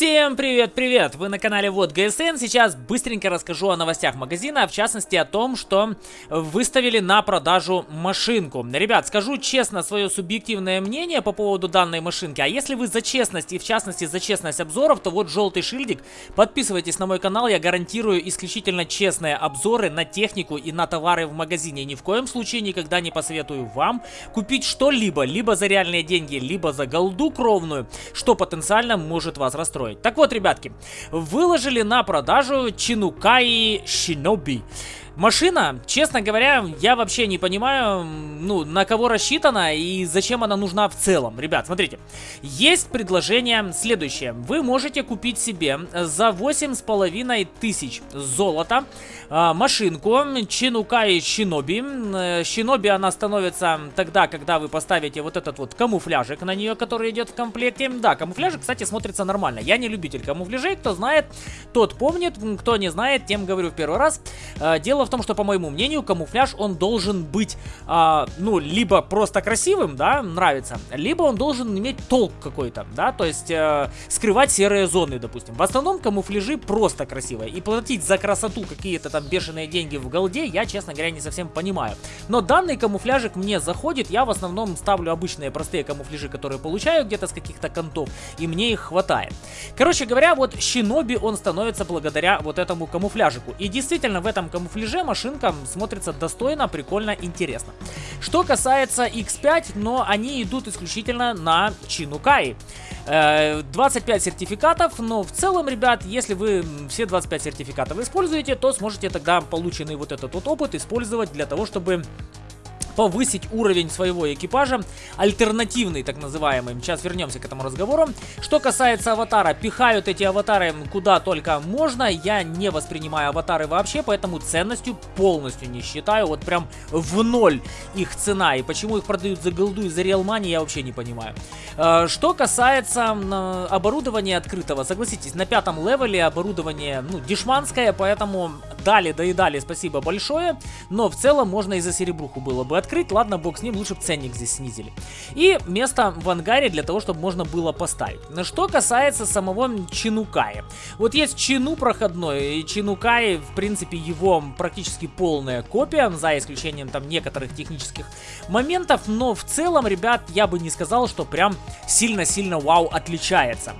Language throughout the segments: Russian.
Всем привет-привет! Вы на канале Вот ГСН. Сейчас быстренько расскажу о новостях магазина, в частности о том, что выставили на продажу машинку. Ребят, скажу честно свое субъективное мнение по поводу данной машинки. А если вы за честность и в частности за честность обзоров, то вот желтый шильдик. Подписывайтесь на мой канал, я гарантирую исключительно честные обзоры на технику и на товары в магазине. Ни в коем случае никогда не посоветую вам купить что-либо, либо за реальные деньги, либо за голду кровную, что потенциально может вас расстроить строить. Так вот, ребятки, выложили на продажу Чинукаи Шиноби. Машина, честно говоря, я вообще не понимаю, ну, на кого рассчитана и зачем она нужна в целом. Ребят, смотрите, есть предложение следующее. Вы можете купить себе за 8,5 тысяч золота э, машинку Чинукай Шиноби. Э, она становится тогда, когда вы поставите вот этот вот камуфляжик на нее, который идет в комплекте. Да, камуфляжик, кстати, смотрится нормально. Я не любитель камуфляжей, кто знает, тот помнит, кто не знает, тем говорю в первый раз. Э, дело в в том, что, по моему мнению, камуфляж, он должен быть, а, ну, либо просто красивым, да, нравится, либо он должен иметь толк какой-то, да, то есть э, скрывать серые зоны, допустим. В основном камуфляжи просто красивые, и платить за красоту какие-то там бешеные деньги в голде, я, честно говоря, не совсем понимаю. Но данный камуфляжик мне заходит, я в основном ставлю обычные простые камуфляжи, которые получаю где-то с каких-то контов, и мне их хватает. Короче говоря, вот Шиноби он становится благодаря вот этому камуфляжику. И действительно, в этом камуфляже машинка смотрится достойно, прикольно, интересно. Что касается X5, но они идут исключительно на Чинукай. 25 э, сертификатов, но в целом, ребят, если вы все 25 сертификатов используете, то сможете тогда полученный вот этот вот опыт использовать для того, чтобы повысить уровень своего экипажа, альтернативный так называемый. Сейчас вернемся к этому разговору. Что касается аватара, пихают эти аватары куда только можно. Я не воспринимаю аватары вообще, поэтому ценностью полностью не считаю. Вот прям в ноль их цена. И почему их продают за голду и за реал мани, я вообще не понимаю. Э, что касается оборудования открытого, согласитесь, на пятом левеле оборудование, ну, дешманское, поэтому дали, доедали, спасибо большое. Но в целом можно и за серебруху было бы открыть. Ладно, бог с ним, лучше бы ценник здесь снизили. И место в ангаре для того, чтобы можно было поставить. Что касается самого Чинукая. Вот есть Чину проходной, и Чинукай, в принципе, его практически полная копия, за исключением там некоторых технических моментов, но в целом, ребят, я бы не сказал, что прям сильно-сильно вау отличается.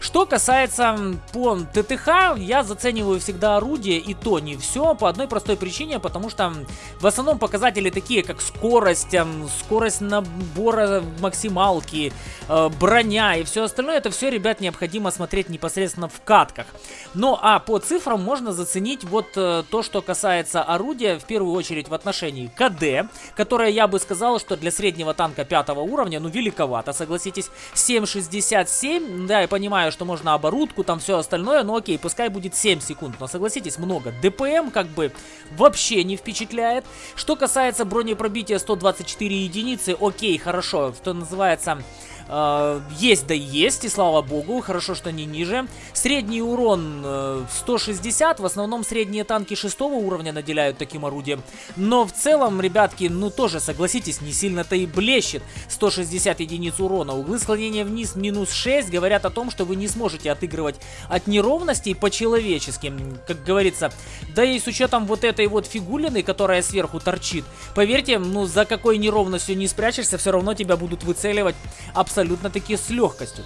Что касается по ТТХ, я зацениваю всегда орудие, и то не все, по одной простой причине, потому что в основном показатели такие, как скорость, скорость набора максималки, э, броня и все остальное, это все, ребят, необходимо смотреть непосредственно в катках. Ну а по цифрам можно заценить вот э, то, что касается орудия, в первую очередь в отношении КД, которое я бы сказал, что для среднего танка пятого уровня, ну великовато, согласитесь, 7.67, да, я понимаю, что можно оборудку, там все остальное, но окей, пускай будет 7 секунд, но согласитесь, много. ДПМ как бы вообще не впечатляет. Что касается бронепробития 124 единицы, окей, хорошо, что называется... Э, есть да есть, и слава богу, хорошо, что не ниже. Средний урон э, 160, в основном средние танки шестого уровня наделяют таким орудием. Но в целом, ребятки, ну тоже, согласитесь, не сильно-то и блещет. 160 единиц урона. Углы склонения вниз минус 6 говорят о том, что вы не сможете отыгрывать от неровностей по-человечески, как говорится. Да и с учетом вот этой вот фигулины, которая сверху торчит, поверьте, ну за какой неровностью не спрячешься, все равно тебя будут выцеливать абсолютно абсолютно-таки с легкостью.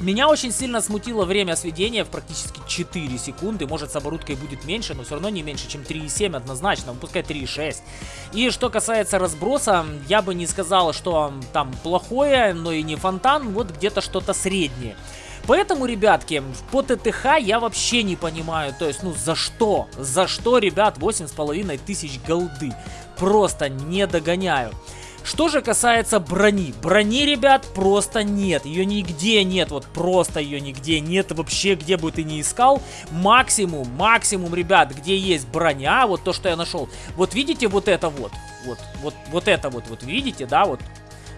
Меня очень сильно смутило время сведения в практически 4 секунды. Может, с оборудкой будет меньше, но все равно не меньше, чем 3,7 однозначно. Пускай 3,6. И что касается разброса, я бы не сказал, что там плохое, но и не фонтан. Вот где-то что-то среднее. Поэтому, ребятки, по ТТХ я вообще не понимаю, то есть, ну, за что? За что, ребят, 8,5 тысяч голды? Просто не догоняю. Что же касается брони. Брони, ребят, просто нет. Ее нигде нет. Вот просто ее нигде нет. Вообще, где бы ты ни искал. Максимум, максимум, ребят, где есть броня. Вот то, что я нашел. Вот видите вот это вот. Вот, вот, вот это вот, вот видите, да, вот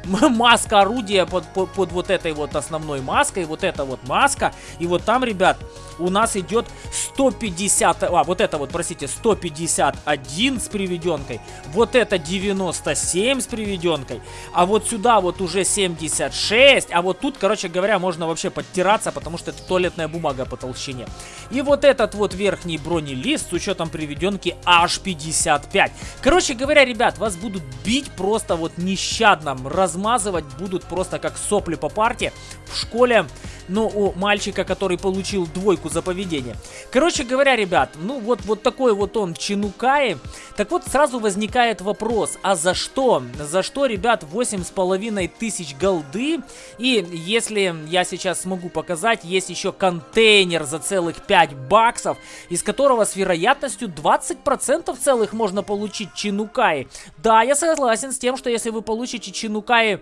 маска орудия под, под, под вот этой вот основной маской, вот эта вот маска. И вот там, ребят, у нас идет 150, а, вот это вот, простите, 151 с приведенкой, вот это 97 с приведенкой, а вот сюда вот уже 76, а вот тут, короче говоря, можно вообще подтираться, потому что это туалетная бумага по толщине. И вот этот вот верхний бронелист с учетом приведенки аж 55. Короче говоря, ребят, вас будут бить просто вот нещадно, размазывать будут просто как сопли по парте. В школе но у мальчика, который получил двойку за поведение. Короче говоря, ребят, ну вот, вот такой вот он Чинукаи. Так вот, сразу возникает вопрос, а за что? За что, ребят, 8,5 тысяч голды? И если я сейчас смогу показать, есть еще контейнер за целых 5 баксов, из которого с вероятностью 20% целых можно получить Чинукаи. Да, я согласен с тем, что если вы получите Чинукаи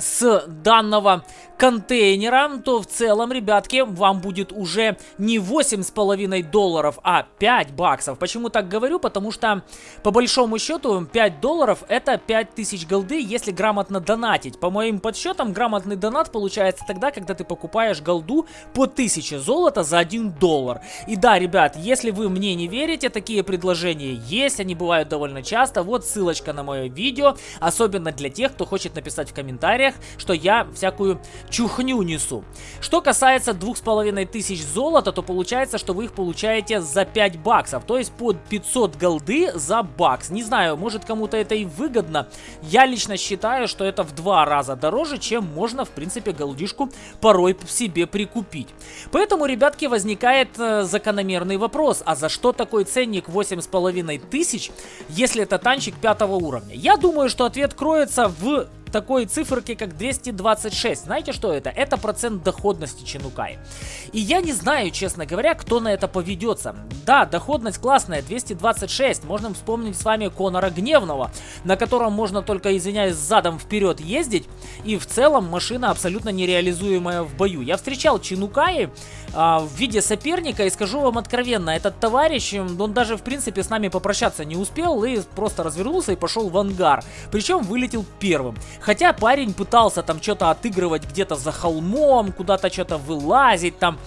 с данного контейнера, то в целом, ребятки, вам будет уже не 8,5 долларов, а 5 баксов. Почему так говорю? Потому что, по большому счету, 5 долларов это 5000 голды, если грамотно донатить. По моим подсчетам, грамотный донат получается тогда, когда ты покупаешь голду по 1000 золота за 1 доллар. И да, ребят, если вы мне не верите, такие предложения есть, они бывают довольно часто. Вот ссылочка на мое видео, особенно для тех, кто хочет написать в комментариях, что я всякую чухню несу. Что касается двух с половиной тысяч золота, то получается, что вы их получаете за 5 баксов, то есть под 500 голды за бакс. Не знаю, может кому-то это и выгодно. Я лично считаю, что это в два раза дороже, чем можно, в принципе, голдишку порой себе прикупить. Поэтому, ребятки, возникает э, закономерный вопрос, а за что такой ценник 8,5 тысяч, если это танчик пятого уровня? Я думаю, что ответ кроется в такой циферки, как 226. Знаете, что это? Это процент доходности Чинукай. И я не знаю, честно говоря, кто на это поведется. Да, доходность классная, 226. Можно вспомнить с вами Конора Гневного, на котором можно только, извиняюсь, задом вперед ездить. И в целом машина абсолютно нереализуемая в бою. Я встречал Чинукаи а, в виде соперника и скажу вам откровенно, этот товарищ, он даже в принципе с нами попрощаться не успел и просто развернулся и пошел в ангар. Причем вылетел первым. Хотя парень пытался там что-то отыгрывать где-то за холмом, куда-то что-то вылазить там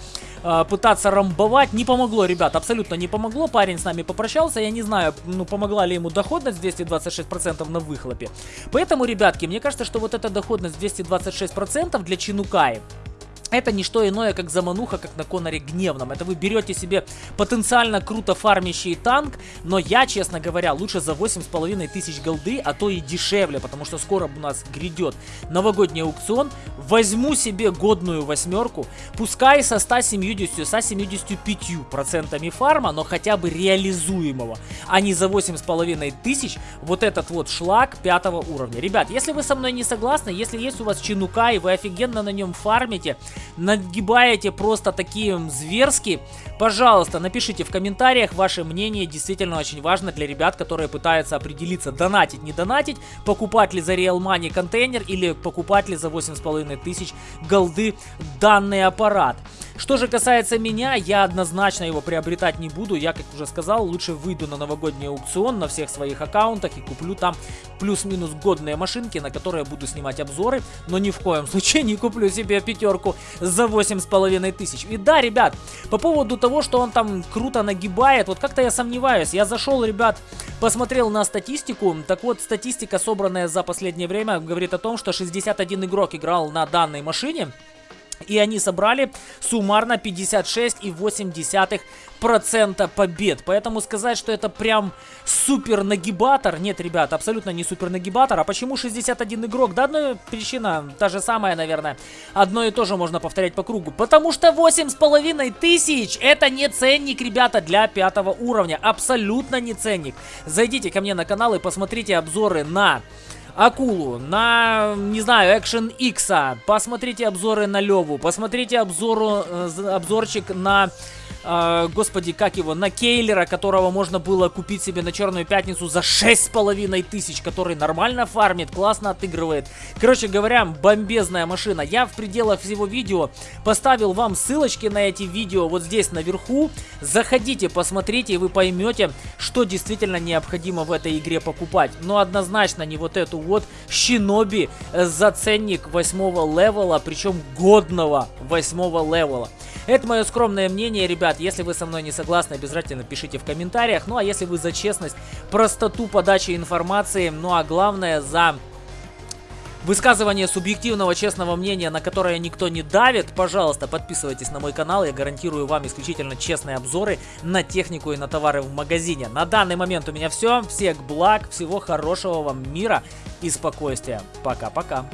а, пытаться рамбовать. Не помогло, ребят, абсолютно не помогло. Парень с нами попрощался. Я не знаю, ну, помогла ли ему доходность 226% на выхлопе. Поэтому, ребятки, мне кажется, что вот эта доходность 226% для Чинукаи это не что иное, как замануха, как на Коноре Гневном. Это вы берете себе потенциально круто фармящий танк, но я, честно говоря, лучше за 8,5 тысяч голды, а то и дешевле, потому что скоро у нас грядет новогодний аукцион. Возьму себе годную восьмерку, пускай со 170, со 75 процентами фарма, но хотя бы реализуемого, а не за 8,5 тысяч вот этот вот шлак пятого уровня. Ребят, если вы со мной не согласны, если есть у вас чинука и вы офигенно на нем фармите, нагибаете просто такие зверски, пожалуйста, напишите в комментариях ваше мнение. Действительно очень важно для ребят, которые пытаются определиться, донатить, не донатить, покупать ли за Real Money контейнер или покупать ли за 8,5 тысяч голды данный аппарат. Что же касается меня, я однозначно его приобретать не буду. Я, как уже сказал, лучше выйду на новогодний аукцион на всех своих аккаунтах и куплю там плюс-минус годные машинки, на которые буду снимать обзоры. Но ни в коем случае не куплю себе пятерку за 8,5 тысяч. И да, ребят, по поводу того, что он там круто нагибает, вот как-то я сомневаюсь. Я зашел, ребят, посмотрел на статистику. Так вот, статистика, собранная за последнее время, говорит о том, что 61 игрок играл на данной машине. И они собрали суммарно 56,8% побед. Поэтому сказать, что это прям супер нагибатор, нет, ребят, абсолютно не супер нагибатор. А почему 61 игрок? Да, одна причина, та же самая, наверное. Одно и то же можно повторять по кругу. Потому что 8,5 тысяч это не ценник, ребята, для пятого уровня. Абсолютно не ценник. Зайдите ко мне на канал и посмотрите обзоры на Акулу, на, не знаю, Action X, посмотрите обзоры на Леву, посмотрите обзору, э, обзорчик на э, господи, как его, на Кейлера, которого можно было купить себе на Черную Пятницу за 6,5 тысяч, который нормально фармит, классно отыгрывает. Короче говоря, бомбезная машина. Я в пределах всего видео поставил вам ссылочки на эти видео вот здесь наверху. Заходите, посмотрите, и вы поймете, что действительно необходимо в этой игре покупать. Но однозначно не вот эту вот Шиноби за ценник 8 левела, причем годного 8 левела. Это мое скромное мнение, ребят. Если вы со мной не согласны, обязательно пишите в комментариях. Ну а если вы за честность, простоту подачи информации, ну а главное за высказывание субъективного честного мнения, на которое никто не давит, пожалуйста, подписывайтесь на мой канал. Я гарантирую вам исключительно честные обзоры на технику и на товары в магазине. На данный момент у меня все. Всех благ, всего хорошего вам мира и спокойствия. Пока-пока.